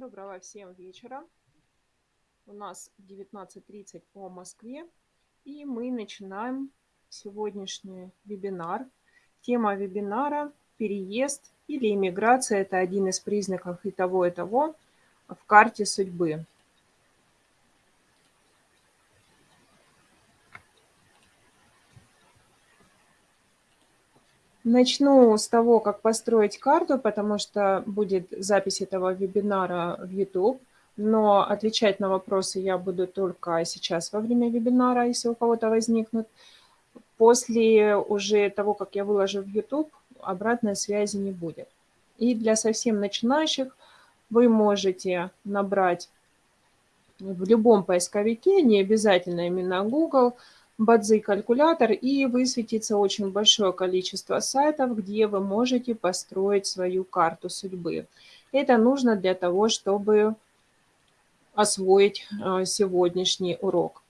Доброго всем вечера. У нас 19.30 по Москве. И мы начинаем сегодняшний вебинар. Тема вебинара «Переезд или иммиграция» – это один из признаков и того, и того в карте судьбы. Начну с того, как построить карту, потому что будет запись этого вебинара в YouTube, но отвечать на вопросы я буду только сейчас во время вебинара, если у кого-то возникнут. После уже того, как я выложу в YouTube, обратной связи не будет. И для совсем начинающих вы можете набрать в любом поисковике, не обязательно именно Google, Бадзи калькулятор и высветится очень большое количество сайтов, где вы можете построить свою карту судьбы. Это нужно для того, чтобы освоить э, сегодняшний урок.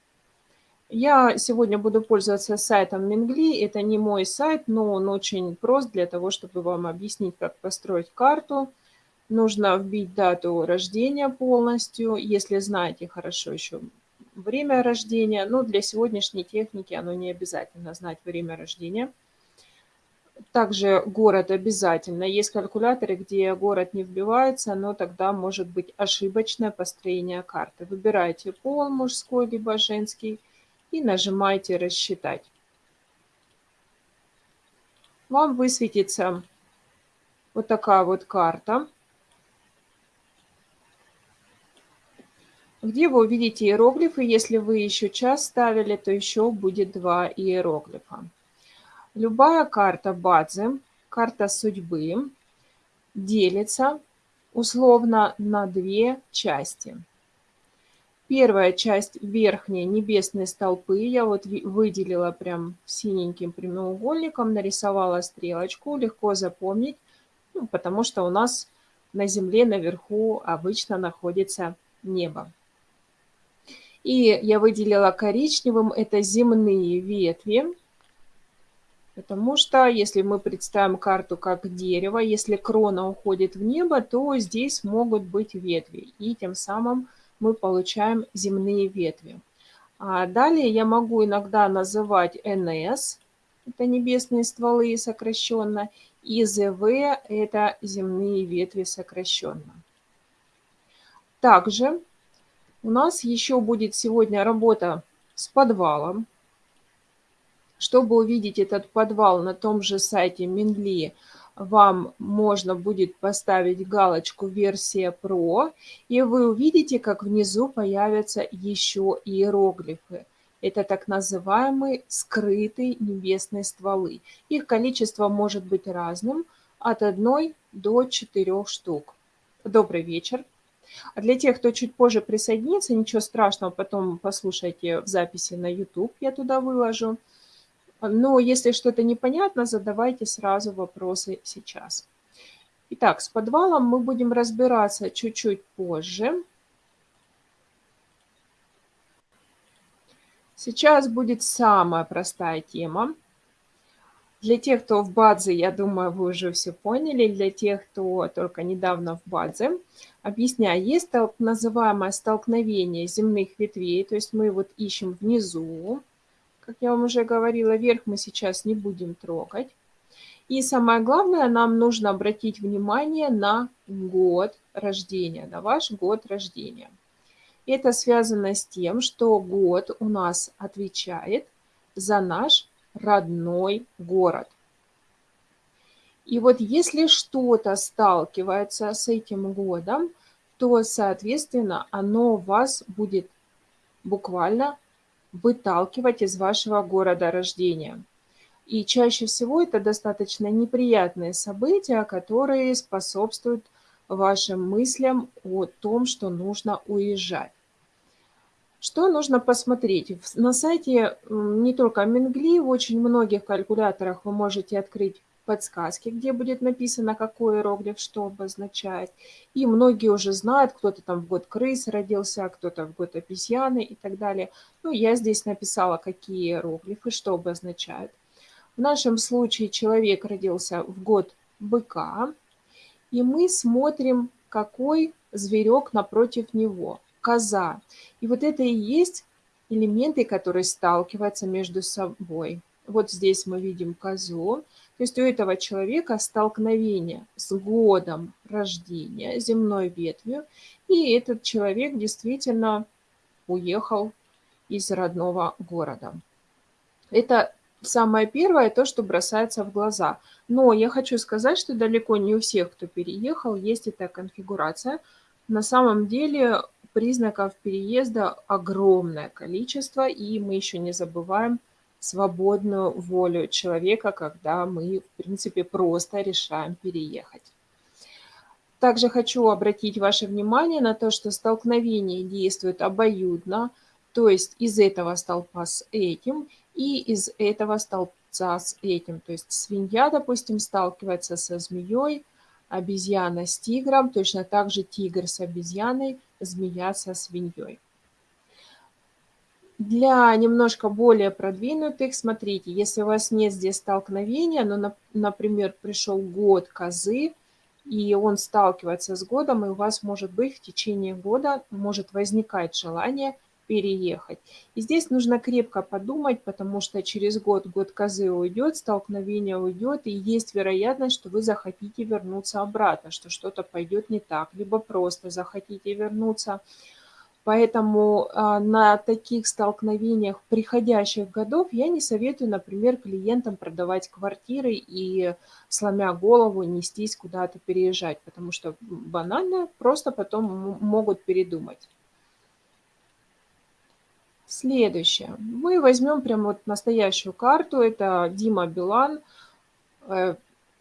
Я сегодня буду пользоваться сайтом Мингли. Это не мой сайт, но он очень прост для того, чтобы вам объяснить, как построить карту. Нужно вбить дату рождения полностью. Если знаете хорошо еще время рождения. Но для сегодняшней техники оно не обязательно знать время рождения. Также город обязательно. Есть калькуляторы, где город не вбивается, но тогда может быть ошибочное построение карты. Выбираете пол мужской либо женский и нажимаете «Рассчитать». Вам высветится вот такая вот карта. Где вы увидите иероглифы. Если вы еще час ставили, то еще будет два иероглифа. Любая карта базы, карта судьбы, делится условно на две части. Первая часть верхней небесной столпы я вот выделила прям синеньким прямоугольником, нарисовала стрелочку, легко запомнить, ну, потому что у нас на Земле наверху обычно находится небо. И я выделила коричневым, это земные ветви, потому что если мы представим карту как дерево, если крона уходит в небо, то здесь могут быть ветви, и тем самым мы получаем земные ветви. А далее я могу иногда называть НС, это небесные стволы сокращенно, и ЗВ – это земные ветви сокращенно. Также у нас еще будет сегодня работа с подвалом. Чтобы увидеть этот подвал на том же сайте Минли, вам можно будет поставить галочку «Версия Pro», и вы увидите, как внизу появятся еще иероглифы. Это так называемые скрытые небесные стволы. Их количество может быть разным, от 1 до 4 штук. Добрый вечер. А для тех, кто чуть позже присоединится, ничего страшного, потом послушайте в записи на YouTube, я туда выложу. Но если что-то непонятно, задавайте сразу вопросы сейчас. Итак, с подвалом мы будем разбираться чуть-чуть позже. Сейчас будет самая простая тема. Для тех, кто в Бадзе, я думаю, вы уже все поняли. Для тех, кто только недавно в Бадзе, объясняю, есть так называемое столкновение земных ветвей, то есть мы вот ищем внизу, как я вам уже говорила, вверх мы сейчас не будем трогать. И самое главное, нам нужно обратить внимание на год рождения, на ваш год рождения. Это связано с тем, что год у нас отвечает за наш родной город. И вот если что-то сталкивается с этим годом, то, соответственно, оно вас будет буквально выталкивать из вашего города рождения. И чаще всего это достаточно неприятные события, которые способствуют вашим мыслям о том, что нужно уезжать. Что нужно посмотреть? На сайте не только Мингли, в очень многих калькуляторах вы можете открыть подсказки, где будет написано, какой иероглиф что обозначает. И многие уже знают, кто-то там в год крысы родился, кто-то в год обезьяны и так далее. Ну, я здесь написала, какие иероглифы, что обозначают. В нашем случае человек родился в год быка, и мы смотрим, какой зверек напротив него, коза. И вот это и есть элементы, которые сталкиваются между собой. Вот здесь мы видим козу. То есть у этого человека столкновение с годом рождения, земной ветвью, и этот человек действительно уехал из родного города. Это самое первое, то, что бросается в глаза. Но я хочу сказать, что далеко не у всех, кто переехал, есть эта конфигурация. На самом деле признаков переезда огромное количество, и мы еще не забываем свободную волю человека, когда мы, в принципе, просто решаем переехать. Также хочу обратить ваше внимание на то, что столкновение действует обоюдно, то есть из этого столпа с этим и из этого столбца с этим. То есть свинья, допустим, сталкивается со змеей, обезьяна с тигром, точно так же тигр с обезьяной, змея со свиньей. Для немножко более продвинутых, смотрите, если у вас нет здесь столкновения, но, например, пришел год козы, и он сталкивается с годом, и у вас может быть в течение года может возникать желание переехать. И здесь нужно крепко подумать, потому что через год, год козы уйдет, столкновение уйдет, и есть вероятность, что вы захотите вернуться обратно, что что-то пойдет не так, либо просто захотите вернуться. Поэтому а, на таких столкновениях приходящих годов я не советую, например, клиентам продавать квартиры и, сломя голову, нестись куда-то переезжать, потому что банально просто потом могут передумать. Следующее. Мы возьмем прям вот настоящую карту. Это Дима Билан. Э,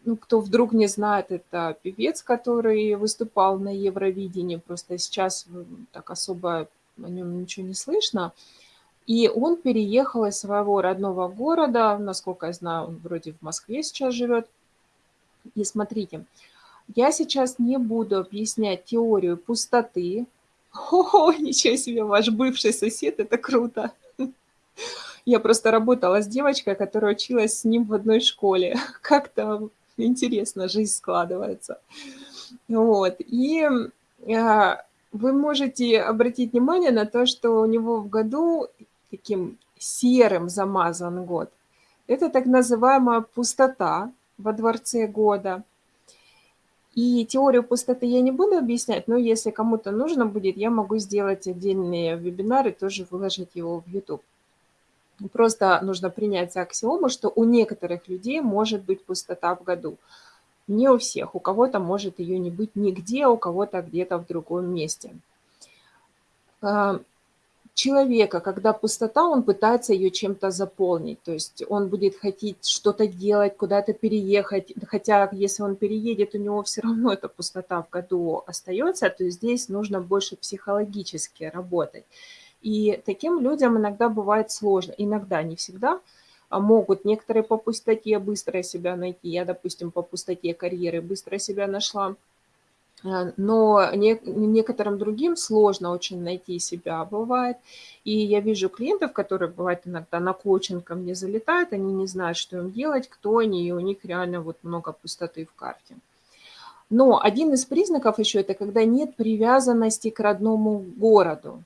ну, кто вдруг не знает, это певец, который выступал на Евровидении, просто сейчас так особо о нем ничего не слышно. И он переехал из своего родного города, насколько я знаю, он вроде в Москве сейчас живет. И смотрите, я сейчас не буду объяснять теорию пустоты. О, ничего себе, ваш бывший сосед, это круто. Я просто работала с девочкой, которая училась с ним в одной школе. Как-то интересно жизнь складывается. Вот. И а, вы можете обратить внимание на то, что у него в году таким серым замазан год. Это так называемая пустота во дворце года. И теорию пустоты я не буду объяснять, но если кому-то нужно будет, я могу сделать отдельные вебинары, тоже выложить его в YouTube. Просто нужно принять за аксиому, что у некоторых людей может быть пустота в году. Не у всех. У кого-то может ее не быть нигде, а у кого-то где-то в другом месте. Человека, когда пустота, он пытается ее чем-то заполнить. То есть он будет хотеть что-то делать, куда-то переехать. Хотя если он переедет, у него все равно эта пустота в году остается. То есть здесь нужно больше психологически работать. И таким людям иногда бывает сложно, иногда, не всегда, а могут некоторые по пустоте быстро себя найти. Я, допустим, по пустоте карьеры быстро себя нашла. А, но не, некоторым другим сложно очень найти себя, бывает. И я вижу клиентов, которые, бывает, иногда на коучинг ко мне залетают, они не знают, что им делать, кто они, и у них реально вот много пустоты в карте. Но один из признаков еще – это когда нет привязанности к родному городу.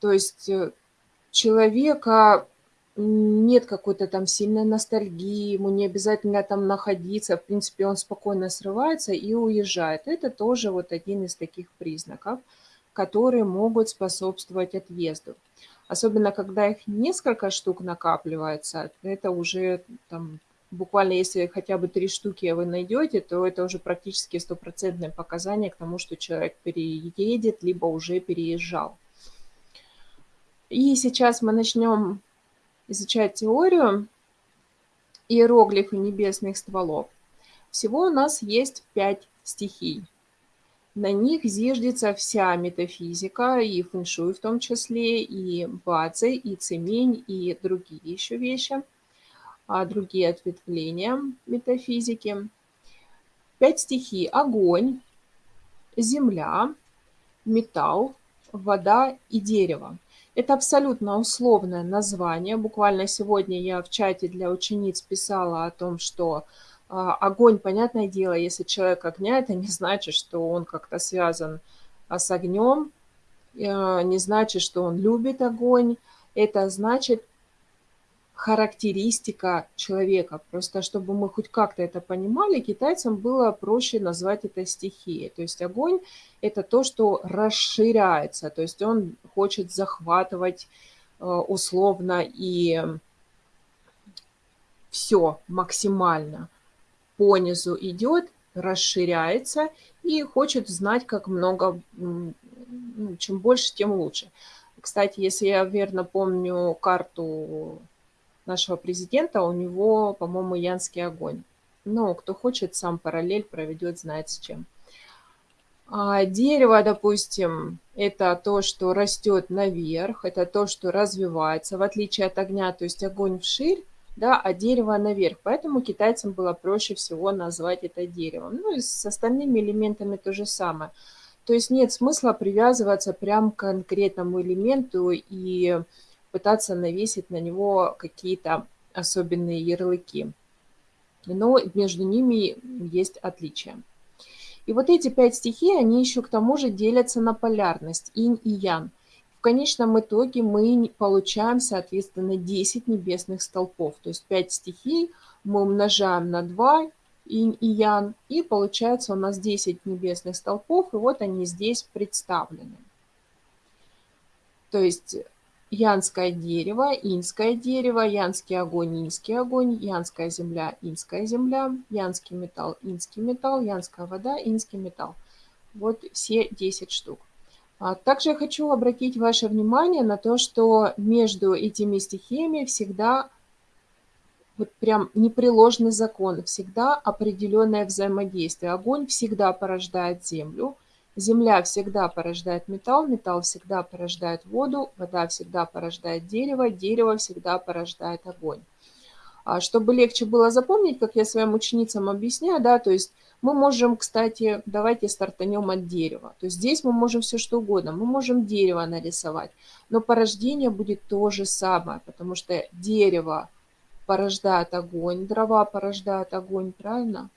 То есть э, человека нет какой-то там сильной ностальгии, ему не обязательно там находиться, в принципе, он спокойно срывается и уезжает. Это тоже вот один из таких признаков, которые могут способствовать отъезду. Особенно, когда их несколько штук накапливается, это уже там буквально если хотя бы три штуки вы найдете, то это уже практически стопроцентное показание к тому, что человек переедет, либо уже переезжал. И сейчас мы начнем изучать теорию иероглифы небесных стволов. Всего у нас есть пять стихий. На них зиждется вся метафизика, и фэншуй в том числе, и бадзи, и цемень, и другие еще вещи, а другие ответвления метафизики. Пять стихий – огонь, земля, металл, вода и дерево. Это абсолютно условное название. Буквально сегодня я в чате для учениц писала о том, что А, огонь, понятное дело, если человек огня, это не значит, что он как-то связан а, с огнем, а, не значит, что он любит огонь. Это значит характеристика человека. Просто чтобы мы хоть как-то это понимали, китайцам было проще назвать это стихией. То есть огонь – это то, что расширяется, то есть он хочет захватывать условно и все максимально по низу идет, расширяется и хочет знать, как много, ну, чем больше, тем лучше. Кстати, если я верно помню карту нашего президента, у него, по-моему, янский огонь. Но кто хочет, сам параллель проведет, знает с чем. А дерево, допустим, это то, что растет наверх, это то, что развивается, в отличие от огня, то есть огонь вширь, да, а дерево наверх. Поэтому китайцам было проще всего назвать это деревом. Ну и с остальными элементами то же самое. То есть нет смысла привязываться прям к конкретному элементу и пытаться навесить на него какие-то особенные ярлыки. Но между ними есть отличия. И вот эти пять стихий, они еще к тому же делятся на полярность, инь и ян. В конечном итоге мы получаем, соответственно, 10 небесных столпов. То есть 5 стихий мы умножаем на 2, инь и ян, и получается у нас 10 небесных столпов, и вот они здесь представлены. То есть янское дерево, инское дерево, янский огонь, инский огонь, янская земля, инская земля, янский металл, инский металл, янская вода, инский металл. Вот все 10 штук. А также я хочу обратить ваше внимание на то, что между этими стихиями всегда вот прям непреложный закон, всегда определенное взаимодействие. Огонь всегда порождает землю, земля всегда порождает металл, металл всегда порождает воду, вода всегда порождает дерево, дерево всегда порождает огонь. А чтобы легче было запомнить, как я своим ученицам объясняю, да, то есть мы можем, кстати, давайте стартанем от дерева. То есть здесь мы можем все что угодно. Мы можем дерево нарисовать, но порождение будет то же самое, потому что дерево порождает огонь, дрова порождают огонь, правильно?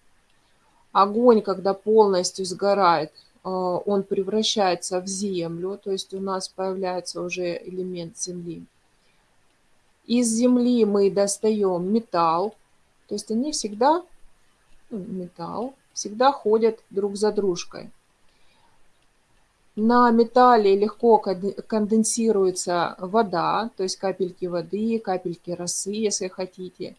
Огонь, когда полностью сгорает, он превращается в землю, то есть у нас появляется уже элемент земли. Из земли мы достаем металл, то есть они всегда, ну, металл, всегда ходят друг за дружкой. На металле легко конденсируется вода, то есть капельки воды, капельки росы, если хотите.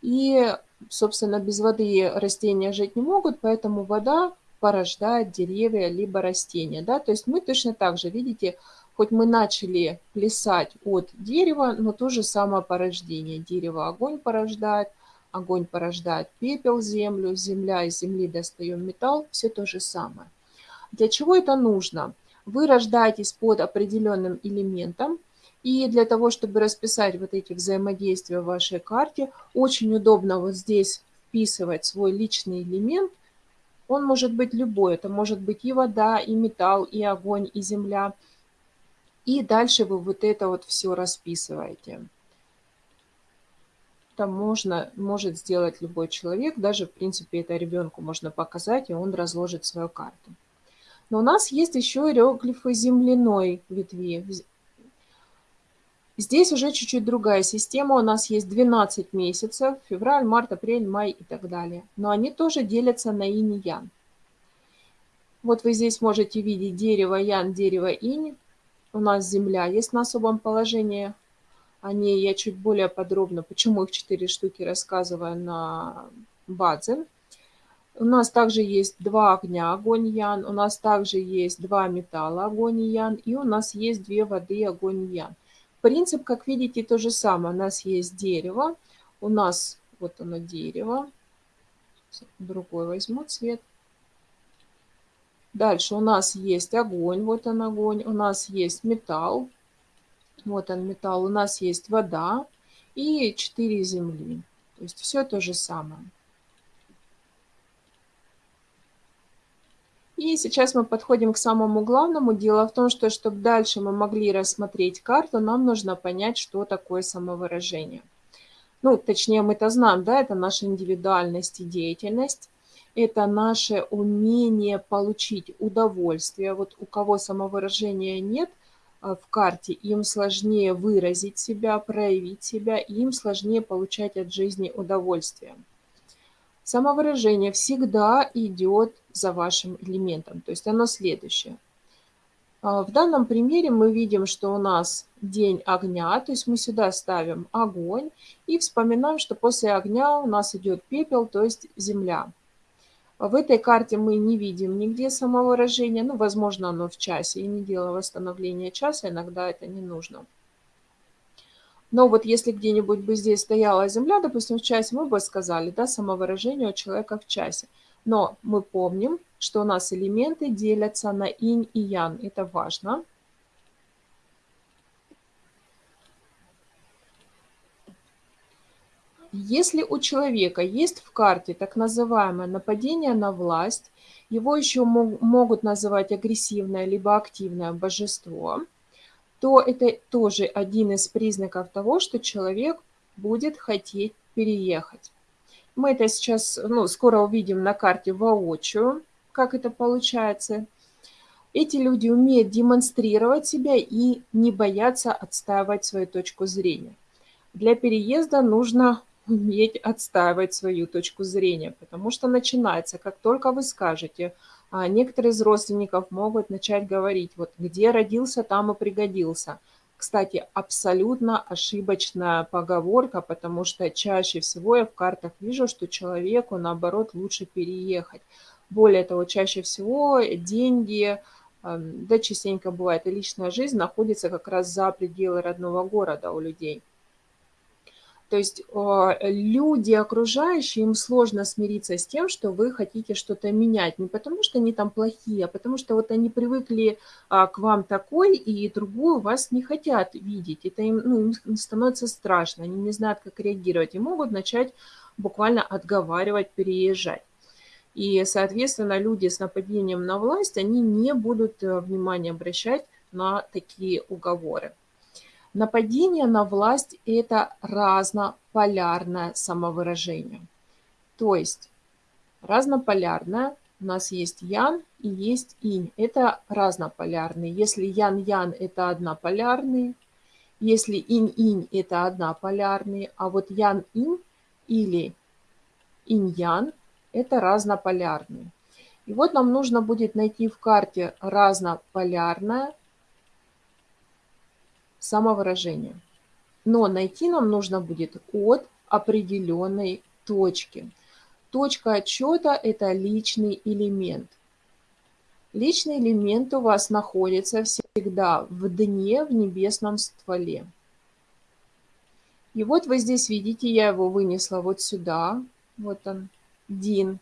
И, собственно, без воды растения жить не могут, поэтому вода порождает деревья либо растения. Да? То есть мы точно так же, видите, хоть мы начали плясать от дерева, но то же самое порождение. Дерево огонь порождает, огонь порождает пепел, землю, земля из земли достаем металл, все то же самое. Для чего это нужно? Вы рождаетесь под определенным элементом, и для того, чтобы расписать вот эти взаимодействия в вашей карте, очень удобно вот здесь вписывать свой личный элемент. Он может быть любой, это может быть и вода, и металл, и огонь, и земля. И дальше вы вот это вот все расписываете это можно, может сделать любой человек. Даже, в принципе, это ребенку можно показать, и он разложит свою карту. Но у нас есть еще иероглифы земляной ветви. Здесь уже чуть-чуть другая система. У нас есть 12 месяцев, февраль, март, апрель, май и так далее. Но они тоже делятся на инь и ян. Вот вы здесь можете видеть дерево ян, дерево инь. У нас земля есть на особом положении о ней я чуть более подробно, почему их четыре штуки рассказываю на базе. У нас также есть два огня, огонь ян, у нас также есть два металла, огонь ян, и у нас есть две воды, огонь ян. Принцип, как видите, то же самое. У нас есть дерево, у нас вот оно дерево, другой возьму цвет. Дальше у нас есть огонь, вот он огонь, у нас есть металл, вот он металл. У нас есть вода и 4 земли. То есть все то же самое. И сейчас мы подходим к самому главному. Дело в том, что чтобы дальше мы могли рассмотреть карту, нам нужно понять, что такое самовыражение. Ну, точнее, мы-то знаем, да, это наша индивидуальность и деятельность. Это наше умение получить удовольствие. Вот у кого самовыражения нет а, в карте, им сложнее выразить себя, проявить себя, им сложнее получать от жизни удовольствие. Самовыражение всегда идет за вашим элементом, то есть оно следующее. А, в данном примере мы видим, что у нас день огня, то есть мы сюда ставим огонь и вспоминаем, что после огня у нас идет пепел, то есть земля. В этой карте мы не видим нигде самовыражения, ну, возможно, оно в часе, и не дело восстановления часа, иногда это не нужно. Но вот если где-нибудь бы здесь стояла земля, допустим, в часе, мы бы сказали, да, самовыражение у человека в часе. Но мы помним, что у нас элементы делятся на инь и ян. Это важно. Если у человека есть в карте так называемое нападение на власть, его еще могут называть агрессивное либо активное божество – то это тоже один из признаков того, что человек будет хотеть переехать. Мы это сейчас, ну, скоро увидим на карте воочию, как это получается. Эти люди умеют демонстрировать себя и не боятся отстаивать свою точку зрения. Для переезда нужно уметь отстаивать свою точку зрения, потому что начинается, как только вы скажете – некоторые из родственников могут начать говорить, вот где родился, там и пригодился. Кстати, абсолютно ошибочная поговорка, потому что чаще всего я в картах вижу, что человеку, наоборот, лучше переехать. Более того, чаще всего деньги, эм, да частенько бывает, и личная жизнь находится как раз за пределы родного города у людей. То есть а, люди окружающие, им сложно смириться с тем, что вы хотите что-то менять. Не потому, что они там плохие, а потому что вот они привыкли а, к вам такой, и другую вас не хотят видеть. Это им, ну, им становится страшно, они не знают, как реагировать, и могут начать буквально отговаривать, переезжать. И, соответственно, люди с нападением на власть, они не будут э, внимания обращать на такие уговоры. Нападение на власть – это разнополярное самовыражение. То есть разнополярное у нас есть ян и есть инь. Это разнополярные. Если ян-ян – это однополярные, если инь-инь – это однополярные, а вот ян-инь или инь-ян – это разнополярные. И вот нам нужно будет найти в карте разнополярное самовыражения. Но найти нам нужно будет от определенной точки. Точка отчета – это личный элемент. Личный элемент у вас находится всегда в дне, в небесном стволе. И вот вы здесь видите, я его вынесла вот сюда. Вот он, Дин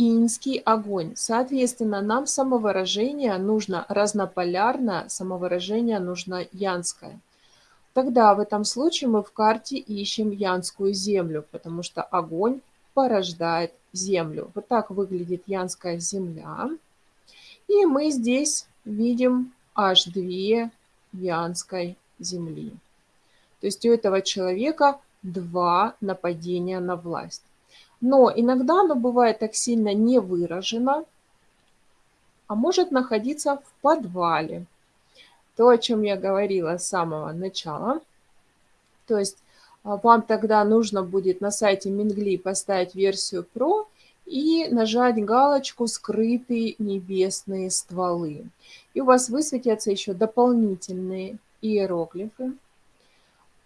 инский огонь. Соответственно, нам самовыражение нужно разнополярное, самовыражение нужно янское. Тогда в этом случае мы в карте ищем янскую землю, потому что огонь порождает землю. Вот так выглядит янская земля. И мы здесь видим аж две янской земли. То есть у этого человека два нападения на власть. Но иногда оно бывает так сильно не выражено, а может находиться в подвале. То, о чем я говорила с самого начала. То есть а, вам тогда нужно будет на сайте Мингли поставить версию Pro и нажать галочку «Скрытые небесные стволы». И у вас высветятся еще дополнительные иероглифы.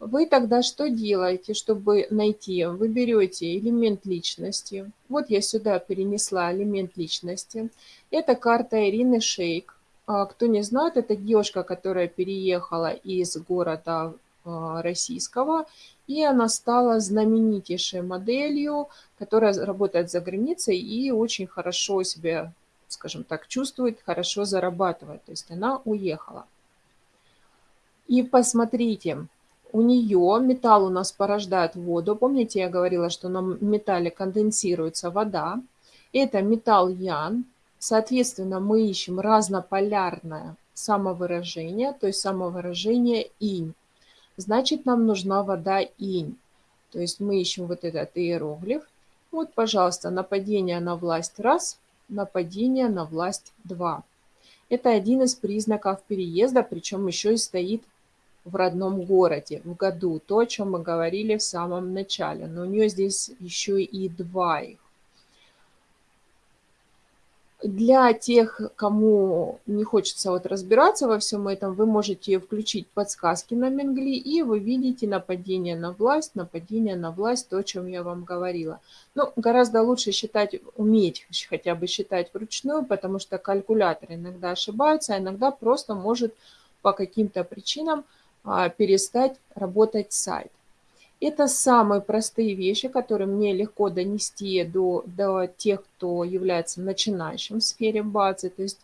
Вы тогда что делаете, чтобы найти? Вы берете элемент личности. Вот я сюда перенесла элемент личности. Это карта Ирины Шейк. А, кто не знает, это девушка, которая переехала из города а, российского, и она стала знаменитейшей моделью, которая работает за границей и очень хорошо себя, скажем так, чувствует, хорошо зарабатывает. То есть она уехала. И посмотрите, у нее металл у нас порождает воду. Помните, я говорила, что на металле конденсируется вода. Это металл Ян. Соответственно, мы ищем разнополярное самовыражение, то есть самовыражение инь. Значит, нам нужна вода инь. То есть мы ищем вот этот иероглиф. Вот, пожалуйста, нападение на власть раз, нападение на власть два. Это один из признаков переезда, причем еще и стоит в родном городе, в году. То, о чем мы говорили в самом начале. Но у нее здесь еще и два их. Для тех, кому не хочется вот разбираться во всем этом, вы можете включить подсказки на Менгли, и вы видите нападение на власть, нападение на власть, то, о чем я вам говорила. Но гораздо лучше считать, уметь хотя бы считать вручную, потому что калькулятор иногда ошибается, а иногда просто может по каким-то причинам перестать работать сайт. Это самые простые вещи, которые мне легко донести до, до тех, кто является начинающим в сфере базы. То есть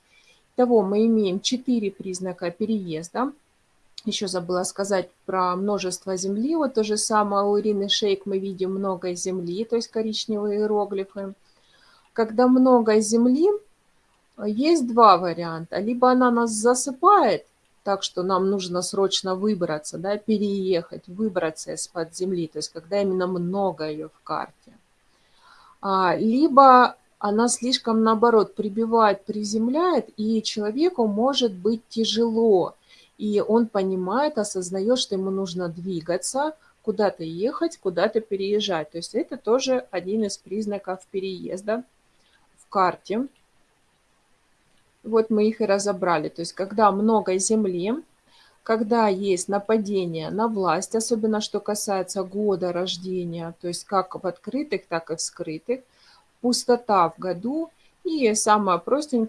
того мы имеем четыре признака переезда. Еще забыла сказать про множество земли. Вот то же самое у Ирины Шейк мы видим много земли, то есть коричневые иероглифы. Когда много земли, есть два варианта. Либо она нас засыпает, так что нам нужно срочно выбраться, да, переехать, выбраться из-под земли, то есть когда именно много ее в карте. А, либо она слишком, наоборот, прибивает, приземляет, и человеку может быть тяжело, и он понимает, осознает, что ему нужно двигаться, куда-то ехать, куда-то переезжать. То есть это тоже один из признаков переезда в карте. Вот мы их и разобрали. То есть когда много земли, когда есть нападение на власть, особенно что касается года рождения, то есть как в открытых, так и в скрытых, пустота в году и самое простенькое,